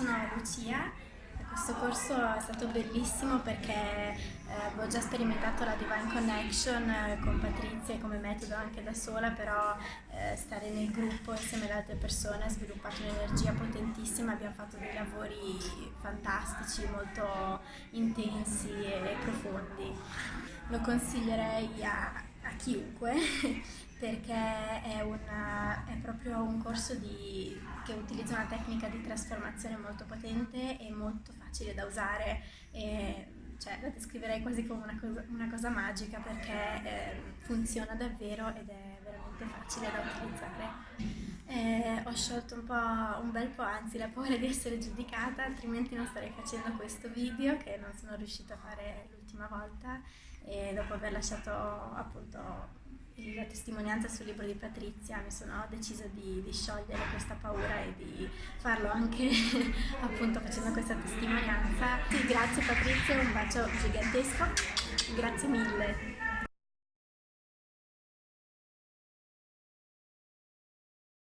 sono Lucia, questo corso è stato bellissimo perché eh, avevo già sperimentato la Divine Connection eh, con Patrizia come metodo anche da sola, però eh, stare nel gruppo insieme ad altre persone ha sviluppato un'energia potentissima, abbiamo fatto dei lavori fantastici, molto intensi e profondi. Lo consiglierei a, a chiunque perché è, una, è, proprio un corso di, che utilizza una tecnica di trasformazione molto potente e molto facile da usare. E, cioè, la descriverei quasi come una cosa, una cosa magica perché eh, funziona davvero ed è veramente facile da utilizzare. Eh, ho sciolto un, un bel po', anzi la paura di essere giudicata, altrimenti non starei facendo questo video che non sono riuscita a fare l'ultima volta e dopo aver lasciato appunto la testimonianza sul libro di Patrizia mi sono decisa di, di sciogliere questa paura e di farlo anche appunto facendo questa testimonianza. Sì, grazie Patrizia, un bacio gigantesco, grazie mille.